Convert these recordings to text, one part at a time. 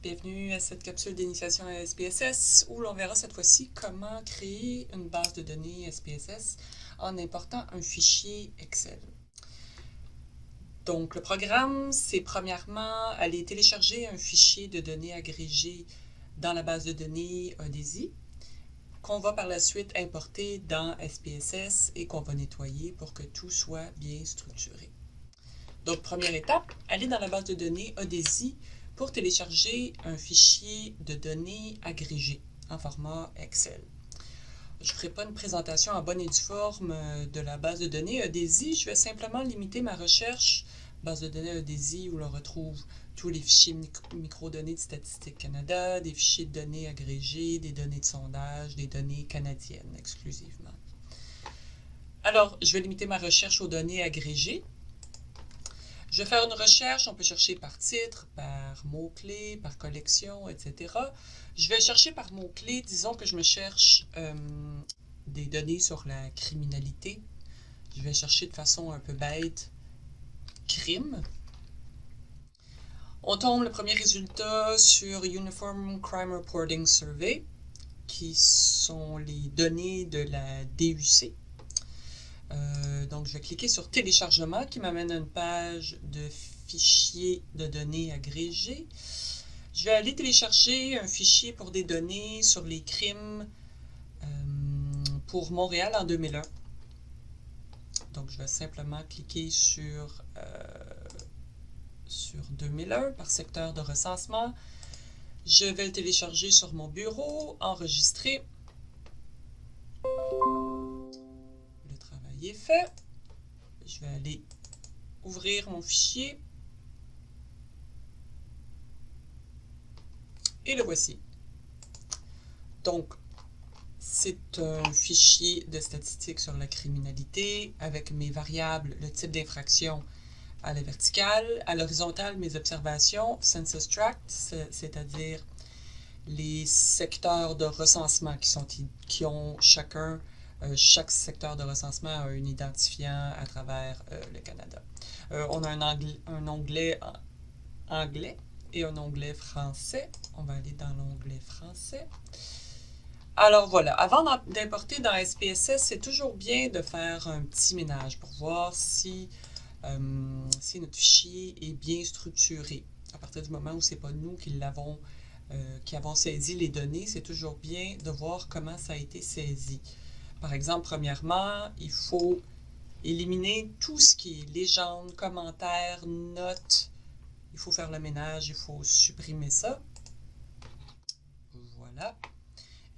Bienvenue à cette capsule d'initiation à SPSS où l'on verra cette fois-ci comment créer une base de données SPSS en important un fichier Excel. Donc le programme, c'est premièrement aller télécharger un fichier de données agrégé dans la base de données ODESI qu'on va par la suite importer dans SPSS et qu'on va nettoyer pour que tout soit bien structuré. Donc première étape, aller dans la base de données ODESI pour télécharger un fichier de données agrégé en format Excel. Je ne ferai pas une présentation en bonne et due forme euh, de la base de données EDESI. Je vais simplement limiter ma recherche base de données EDESI où l'on retrouve tous les fichiers microdonnées de Statistique Canada, des fichiers de données agrégés, des données de sondage, des données canadiennes exclusivement. Alors, je vais limiter ma recherche aux données agrégées. Je vais faire une recherche, on peut chercher par titre, par mot-clé, par collection, etc. Je vais chercher par mot-clé, disons que je me cherche euh, des données sur la criminalité. Je vais chercher de façon un peu bête crime. On tombe le premier résultat sur Uniform Crime Reporting Survey, qui sont les données de la DUC. Euh, donc, je vais cliquer sur téléchargement qui m'amène à une page de fichiers de données agrégés. Je vais aller télécharger un fichier pour des données sur les crimes euh, pour Montréal en 2001. Donc, je vais simplement cliquer sur, euh, sur 2001 par secteur de recensement. Je vais le télécharger sur mon bureau, enregistrer. est fait. Je vais aller ouvrir mon fichier. Et le voici. Donc, c'est un fichier de statistiques sur la criminalité avec mes variables, le type d'infraction à la verticale, à l'horizontale, mes observations, census tract, c'est-à-dire les secteurs de recensement qui, sont, qui ont chacun euh, chaque secteur de recensement a un identifiant à travers euh, le Canada. Euh, on a un, onglet anglais et un onglet français. On va aller dans l'onglet français. Alors voilà, avant d'importer dans SPSS, c'est toujours bien de faire un petit ménage pour voir si, si notre fichier est bien structuré. À partir du moment où ce n'est pas nous qui l'avons qui avons saisi les données, c'est toujours bien de voir comment ça a été saisi. Par exemple, premièrement, il faut éliminer tout ce qui est légende, commentaires, notes. Il faut faire le ménage, il faut supprimer ça. Voilà.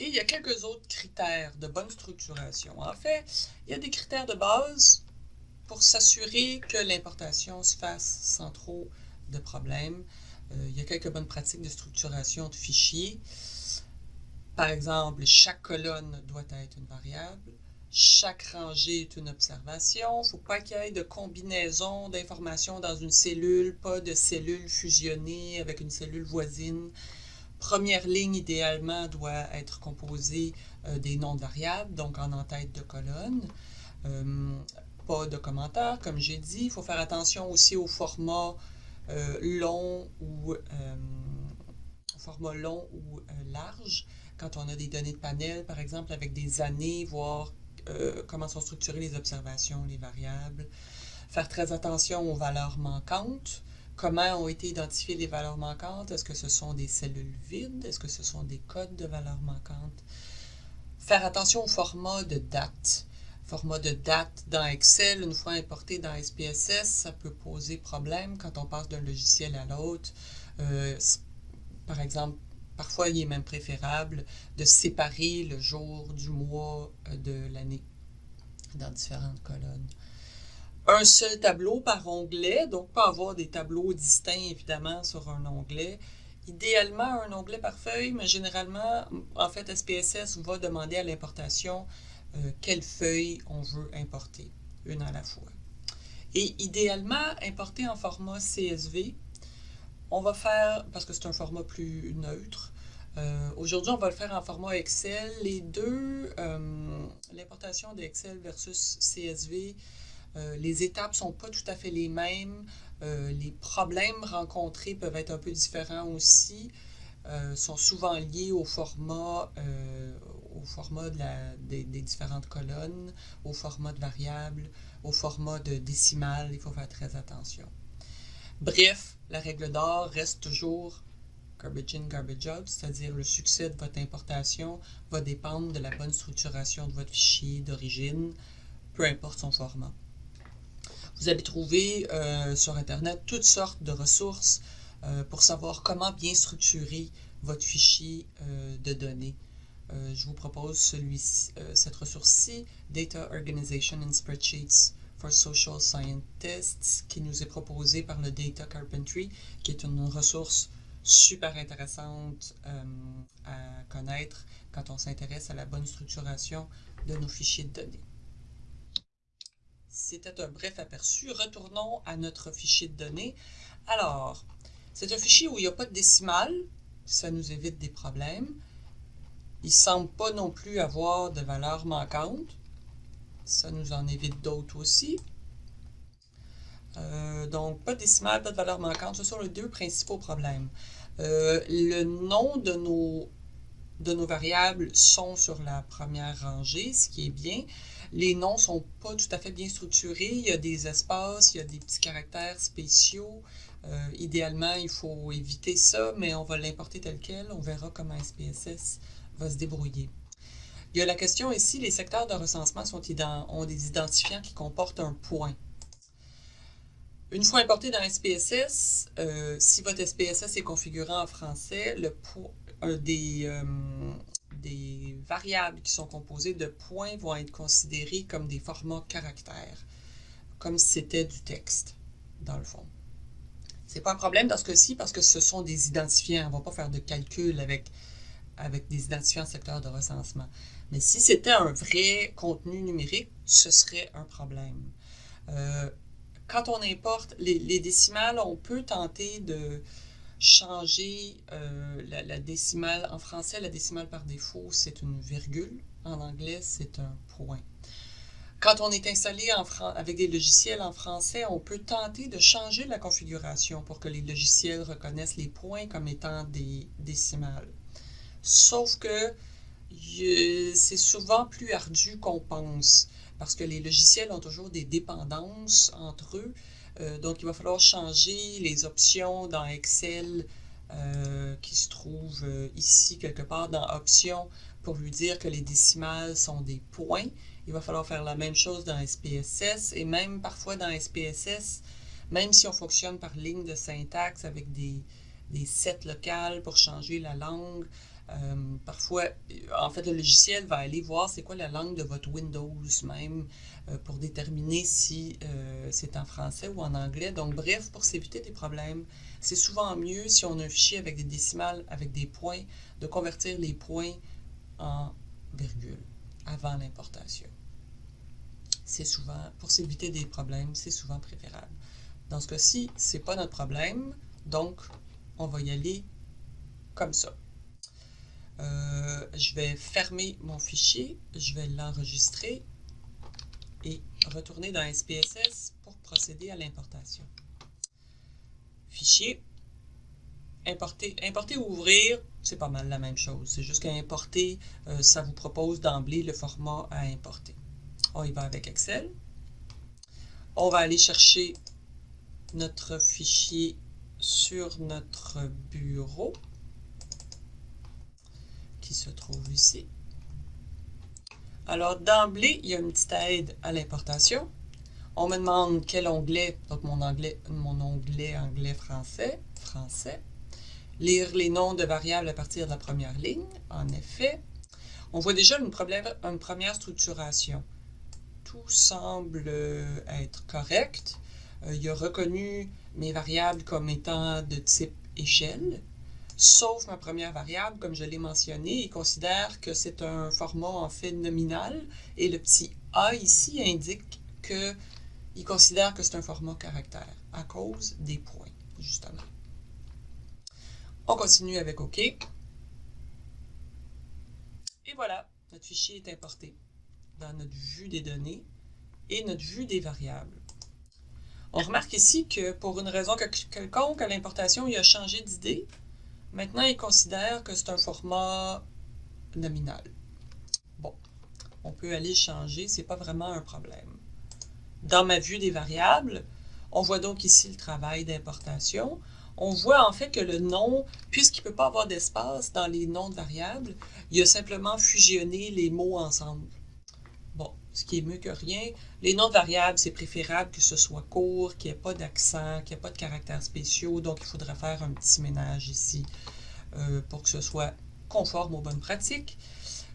Et il y a quelques autres critères de bonne structuration. En fait, il y a des critères de base pour s'assurer que l'importation se fasse sans trop de problèmes. Euh, il y a quelques bonnes pratiques de structuration de fichiers. Par exemple, chaque colonne doit être une variable. Chaque rangée est une observation. Il ne faut pas qu'il y ait de combinaison d'informations dans une cellule, pas de cellules fusionnées avec une cellule voisine. Première ligne, idéalement, doit être composée euh, des noms de variables, donc en en-tête de colonne. Euh, pas de commentaires, comme j'ai dit. Il faut faire attention aussi au format euh, long ou format long ou large quand on a des données de panel, par exemple, avec des années, voir euh, comment sont structurées les observations, les variables. Faire très attention aux valeurs manquantes. Comment ont été identifiées les valeurs manquantes? Est-ce que ce sont des cellules vides? Est-ce que ce sont des codes de valeurs manquantes? Faire attention au format de date. Format de date dans Excel, une fois importé dans SPSS, ça peut poser problème quand on passe d'un logiciel à l'autre. Euh, par exemple, Parfois, il est même préférable de séparer le jour du mois euh, de l'année dans différentes colonnes. Un seul tableau par onglet, donc pas avoir des tableaux distincts évidemment sur un onglet. Idéalement, un onglet par feuille, mais généralement, en fait, SPSS va demander à l'importation euh, quelle feuille on veut importer, une à la fois. Et idéalement, importer en format CSV, on va faire, parce que c'est un format plus neutre, euh, aujourd'hui, on va le faire en format Excel. Les deux, euh, l'importation d'Excel versus CSV, Euh, les étapes sont pas tout à fait les mêmes. Les problèmes rencontrés peuvent être un peu différents aussi. Sont souvent liés au format, au format des, différentes colonnes, au format de variables, au format de décimales. Il faut faire très attention. Bref, la règle d'or reste toujours garbage in, garbage out, c'est-à-dire le succès de votre importation va dépendre de la bonne structuration de votre fichier d'origine, peu importe son format. Vous allez trouver euh, sur Internet toutes sortes de ressources euh, pour savoir comment bien structurer votre fichier euh, de données. je vous propose celui cette ressource-ci, Data Organization in Spreadsheets for Social Scientists, qui nous est proposée par le Data Carpentry, qui est une ressource super intéressante à connaître quand on s'intéresse à la bonne structuration de nos fichiers de données. C'était un bref aperçu. Retournons à notre fichier de données. Alors, c'est un fichier où il n'y a pas de décimale. Ça nous évite des problèmes. Il ne semble pas non plus avoir de valeur manquante. Ça nous en évite d'autres aussi. Euh, donc, pas de décimale, pas de valeur manquante. Ce sont les deux principaux problèmes. Euh, le nom de nos, de nos variables sont sur la première rangée, ce qui est bien. Les noms ne sont pas tout à fait bien structurés. Il y a des espaces, il y a des petits caractères spéciaux. Euh, idéalement, il faut éviter ça, mais on va l'importer tel quel. On verra comment SPSS va se débrouiller. Il y a la question ici, les secteurs de recensement ont des identifiants qui comportent un point. Une fois importé dans SPSS, euh, si votre SPSS est configuré en français, euh, des variables qui sont composées de points vont être considérées comme des formats caractères, comme si c'était du texte, dans le fond. C'est pas un problème dans ce cas-ci parce que ce sont des identifiants. On ne va pas faire de calcul avec, avec des identifiants secteur de recensement. Mais si c'était un vrai contenu numérique, ce serait un problème. Euh, quand on importe les, décimales, on peut tenter de, changer euh, la, décimale. En français, la décimale par défaut, c'est une virgule. En anglais, c'est un point. Quand on est installé en avec des logiciels en français, on peut tenter de changer la configuration pour que les logiciels reconnaissent les points comme étant des décimales. Sauf que c'est souvent plus ardu qu'on pense parce que les logiciels ont toujours des dépendances entre eux euh, donc, il va falloir changer les options dans Excel euh, qui se trouvent euh, ici quelque part dans Options pour lui dire que les décimales sont des points. Il va falloir faire la même chose dans SPSS et même parfois dans SPSS, même si on fonctionne par ligne de syntaxe avec des, des sets locales pour changer la langue, parfois, en fait, le logiciel va aller voir c'est quoi la langue de votre Windows même. Euh, pour déterminer si euh, c'est en français ou en anglais. Donc, bref, pour s'éviter des problèmes, c'est souvent mieux si on a un fichier avec des décimales, avec des points, de convertir les points en virgule avant l'importation. C'est souvent, pour s'éviter des problèmes, c'est souvent préférable. Dans ce cas-ci, ce n'est pas notre problème, donc on va y aller comme ça. Euh, je vais fermer mon fichier, je vais l'enregistrer et retourner dans SPSS pour procéder à l'importation. Fichier, importer, importer ou ouvrir, c'est pas mal la même chose. C'est juste qu'à importer, euh, ça vous propose d'emblée le format à importer. On y va avec Excel. On va aller chercher notre fichier sur notre bureau se trouve ici. Alors, d'emblée, il y a une petite aide à l'importation. On me demande quel onglet, donc mon, anglais, mon onglet anglais-français, français. Lire les noms de variables à partir de la première ligne, en effet. On voit déjà une, première structuration. Tout semble être correct. Euh, il a reconnu mes variables comme étant de type échelle sauf ma première variable, comme je l'ai mentionné, il considère que c'est un format en fait nominal et le petit a ici indique qu'il considère que c'est un format caractère à cause des points, justement. On continue avec OK. Et voilà, notre fichier est importé dans notre vue des données et notre vue des variables. On remarque ici que pour une raison quelconque, à l'importation, il a changé d'idée. Maintenant, il considère que c'est un format nominal. Bon, on peut aller changer, c'est pas vraiment un problème. Dans ma vue des variables, on voit donc ici le travail d'importation. On voit en fait que le nom, puisqu'il ne peut pas avoir d'espace dans les noms de variables, il a simplement fusionné les mots ensemble. Ce qui est mieux que rien. Les noms de variables, c'est préférable que ce soit court, qu'il n'y ait pas d'accent, qu'il n'y ait pas de caractères spéciaux. Donc, il faudra faire un petit ménage ici euh, pour que ce soit conforme aux bonnes pratiques.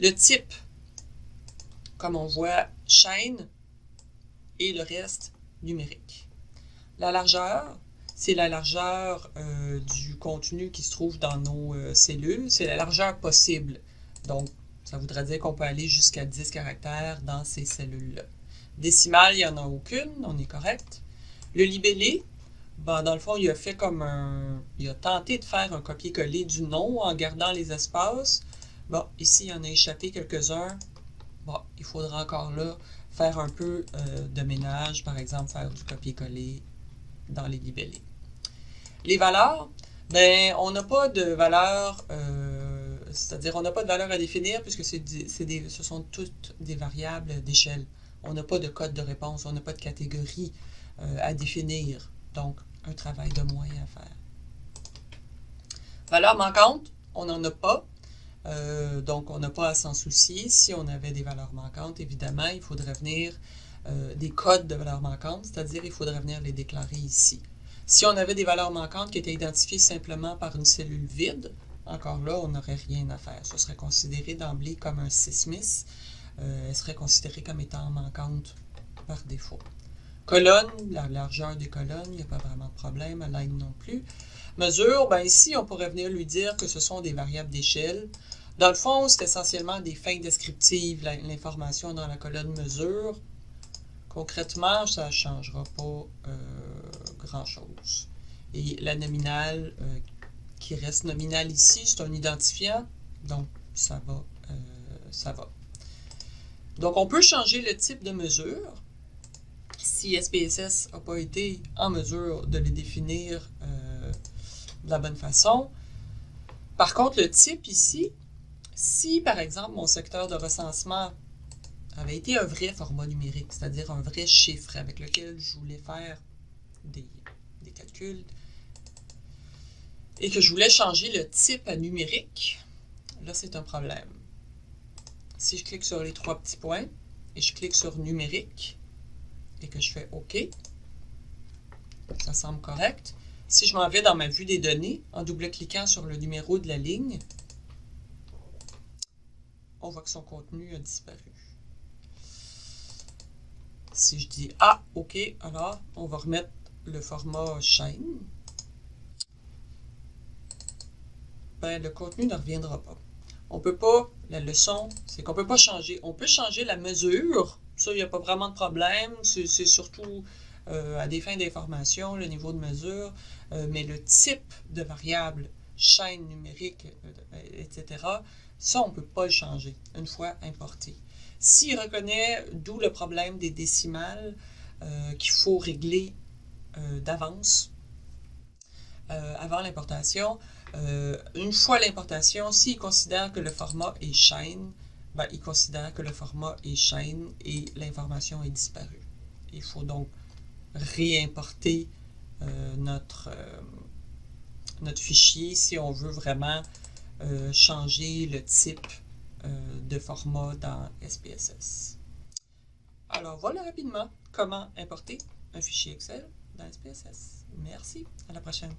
Le type, comme on voit, chaîne et le reste numérique. La largeur, c'est la largeur euh, du contenu qui se trouve dans nos euh, cellules. C'est la largeur possible. Donc, ça voudrait dire qu'on peut aller jusqu'à 10 caractères dans ces cellules-là. Décimale, il n'y en a aucune, on est correct. Le libellé, ben, dans le fond, il a fait comme un... Il a tenté de faire un copier-coller du nom en gardant les espaces. Bon, ici, il y en a échappé quelques-uns. Bon, il faudra encore là faire un peu euh, de ménage, par exemple, faire du copier-coller dans les libellés. Les valeurs, ben, on n'a pas de valeur, euh, c'est-à-dire on n'a pas de valeur à définir puisque ce sont toutes des variables d'échelle. On n'a pas de code de réponse, on n'a pas de catégorie euh, à définir. Donc, un travail de moins à faire. Valeur manquante, on n'en a pas. Euh, donc, on n'a pas à s'en soucier. Si on avait des valeurs manquantes, évidemment, il faudrait venir des codes de valeurs manquantes, c'est-à-dire il faudrait venir les déclarer ici. Si on avait des valeurs manquantes qui étaient identifiées simplement par une cellule vide, encore là, on n'aurait rien à faire. Ce serait considéré d'emblée comme un sismis. Euh, elle serait considérée comme étant manquante par défaut. Colonne, la largeur des colonnes, il n'y a pas vraiment de problème. Align non plus. Mesure, ben ici, on pourrait venir lui dire que ce sont des variables d'échelle. Dans le fond, c'est essentiellement des fins descriptives, l'information dans la colonne mesure. Concrètement, ça ne changera pas euh, grand-chose. Et la nominale euh, qui reste nominale ici, c'est un identifiant, donc ça va, euh, ça va. Donc, on peut changer le type de mesure si SPSS n'a pas été en mesure de les définir de la bonne façon. Par contre, le type ici, si par exemple mon secteur de recensement avait été un vrai format numérique, c'est-à-dire un vrai chiffre avec lequel je voulais faire des, calculs, et que je voulais changer le type à numérique, là c'est un problème. Si je clique sur les trois petits points, et je clique sur numérique, et que je fais OK, ça semble correct. Si je m'en vais dans ma vue des données, en double-cliquant sur le numéro de la ligne, on voit que son contenu a disparu. Si je dis Ah, OK, alors on va remettre le format chaîne. Ben, le contenu ne reviendra pas. On peut pas, la leçon, c'est qu'on peut pas changer. On peut changer la mesure, ça, il n'y a pas vraiment de problème. C'est surtout euh, à des fins d'information, le niveau de mesure, euh, mais le type de variable, chaîne numérique, euh, etc., ça, on ne peut pas le changer une fois importé. S'il reconnaît, d'où le problème des décimales, qu'il faut régler d'avance avant l'importation, une fois l'importation, s'il considère que le format est chaîne, ben, il considère que le format est chaîne et l'information est disparue. Il faut donc réimporter notre, notre fichier si on veut vraiment changer le type euh, de format dans SPSS. Alors voilà rapidement comment importer un fichier Excel dans SPSS. Merci, à la prochaine.